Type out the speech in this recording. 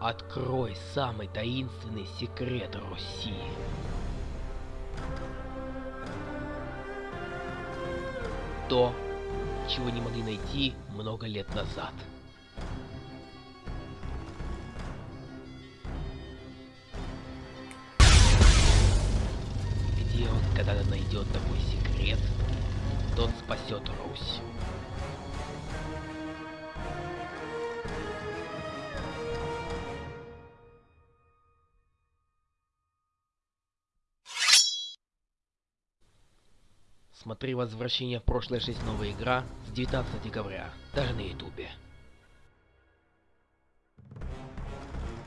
Открой самый таинственный секрет Руси. То, чего не могли найти много лет назад. Где он когда-то найдет такой секрет, тот спасет Русь. Смотри «Возвращение в прошлое 6. Новая игра» с 19 декабря, даже на ютубе.